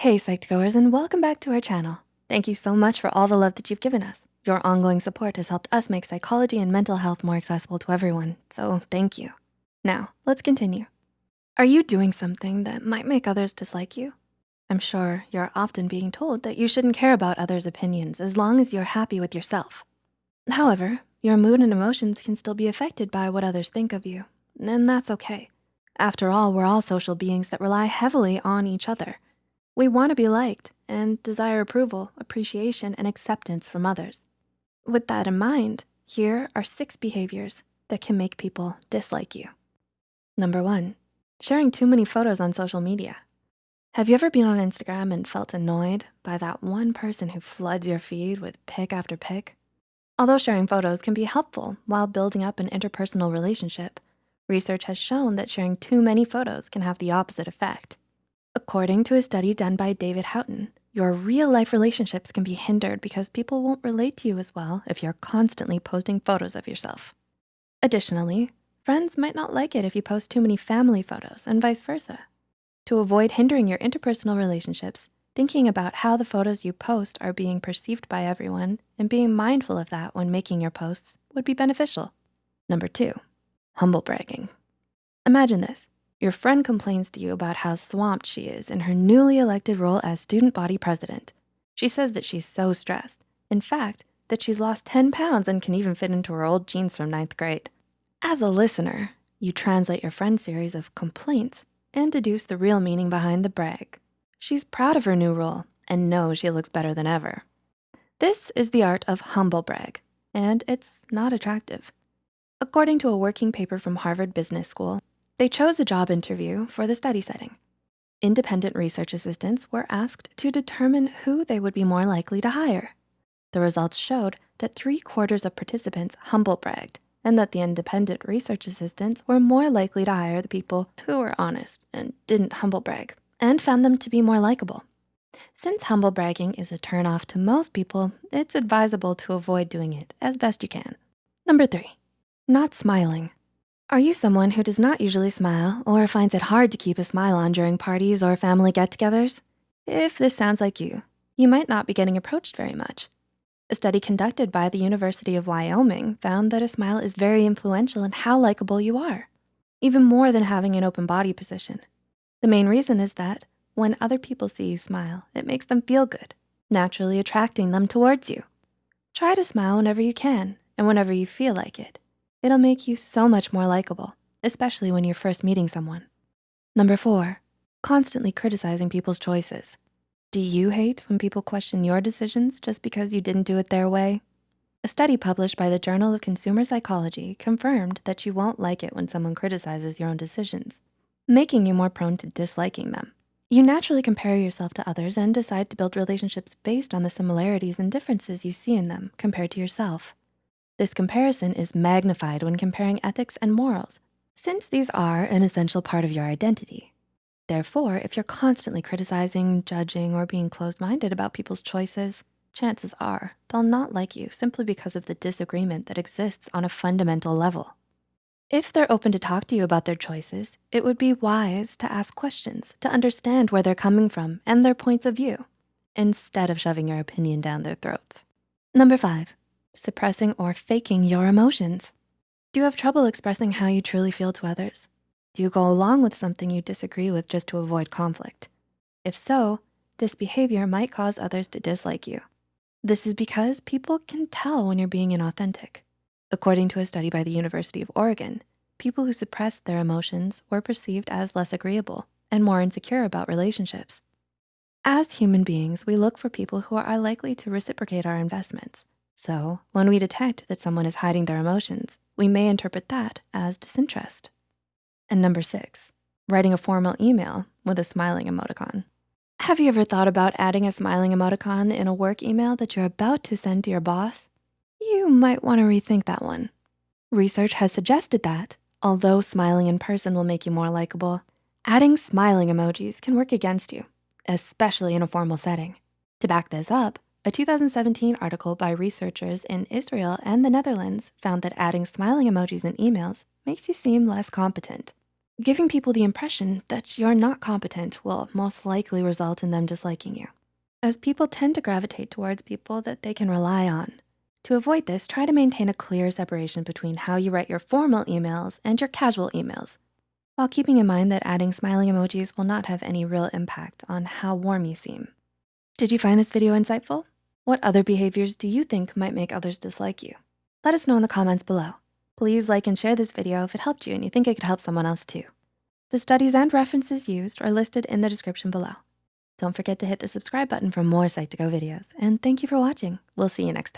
Hey, Psych2Goers, and welcome back to our channel. Thank you so much for all the love that you've given us. Your ongoing support has helped us make psychology and mental health more accessible to everyone, so thank you. Now, let's continue. Are you doing something that might make others dislike you? I'm sure you're often being told that you shouldn't care about others' opinions as long as you're happy with yourself. However, your mood and emotions can still be affected by what others think of you, and that's okay. After all, we're all social beings that rely heavily on each other. We wanna be liked and desire approval, appreciation, and acceptance from others. With that in mind, here are six behaviors that can make people dislike you. Number one, sharing too many photos on social media. Have you ever been on Instagram and felt annoyed by that one person who floods your feed with pic after pic? Although sharing photos can be helpful while building up an interpersonal relationship, research has shown that sharing too many photos can have the opposite effect. According to a study done by David Houghton, your real life relationships can be hindered because people won't relate to you as well if you're constantly posting photos of yourself. Additionally, friends might not like it if you post too many family photos and vice versa. To avoid hindering your interpersonal relationships, thinking about how the photos you post are being perceived by everyone and being mindful of that when making your posts would be beneficial. Number two, humble bragging. Imagine this, your friend complains to you about how swamped she is in her newly elected role as student body president. She says that she's so stressed. In fact, that she's lost 10 pounds and can even fit into her old jeans from ninth grade. As a listener, you translate your friend's series of complaints and deduce the real meaning behind the brag. She's proud of her new role and knows she looks better than ever. This is the art of humble brag, and it's not attractive. According to a working paper from Harvard Business School, they chose a job interview for the study setting. Independent research assistants were asked to determine who they would be more likely to hire. The results showed that three quarters of participants humble bragged and that the independent research assistants were more likely to hire the people who were honest and didn't humble brag and found them to be more likable. Since humble bragging is a turnoff to most people, it's advisable to avoid doing it as best you can. Number three, not smiling. Are you someone who does not usually smile or finds it hard to keep a smile on during parties or family get-togethers? If this sounds like you, you might not be getting approached very much. A study conducted by the University of Wyoming found that a smile is very influential in how likable you are, even more than having an open body position. The main reason is that when other people see you smile, it makes them feel good, naturally attracting them towards you. Try to smile whenever you can and whenever you feel like it. It'll make you so much more likable, especially when you're first meeting someone. Number four, constantly criticizing people's choices. Do you hate when people question your decisions just because you didn't do it their way? A study published by the Journal of Consumer Psychology confirmed that you won't like it when someone criticizes your own decisions, making you more prone to disliking them. You naturally compare yourself to others and decide to build relationships based on the similarities and differences you see in them compared to yourself. This comparison is magnified when comparing ethics and morals, since these are an essential part of your identity. Therefore, if you're constantly criticizing, judging, or being closed-minded about people's choices, chances are they'll not like you simply because of the disagreement that exists on a fundamental level. If they're open to talk to you about their choices, it would be wise to ask questions to understand where they're coming from and their points of view, instead of shoving your opinion down their throats. Number five, suppressing or faking your emotions. Do you have trouble expressing how you truly feel to others? Do you go along with something you disagree with just to avoid conflict? If so, this behavior might cause others to dislike you. This is because people can tell when you're being inauthentic. According to a study by the University of Oregon, people who suppressed their emotions were perceived as less agreeable and more insecure about relationships. As human beings, we look for people who are likely to reciprocate our investments. So when we detect that someone is hiding their emotions, we may interpret that as disinterest. And number six, writing a formal email with a smiling emoticon. Have you ever thought about adding a smiling emoticon in a work email that you're about to send to your boss? You might wanna rethink that one. Research has suggested that although smiling in person will make you more likable, adding smiling emojis can work against you, especially in a formal setting. To back this up, a 2017 article by researchers in Israel and the Netherlands found that adding smiling emojis in emails makes you seem less competent. Giving people the impression that you're not competent will most likely result in them disliking you, as people tend to gravitate towards people that they can rely on. To avoid this, try to maintain a clear separation between how you write your formal emails and your casual emails, while keeping in mind that adding smiling emojis will not have any real impact on how warm you seem. Did you find this video insightful? What other behaviors do you think might make others dislike you? Let us know in the comments below. Please like and share this video if it helped you and you think it could help someone else too. The studies and references used are listed in the description below. Don't forget to hit the subscribe button for more Psych2Go videos. And thank you for watching. We'll see you next time.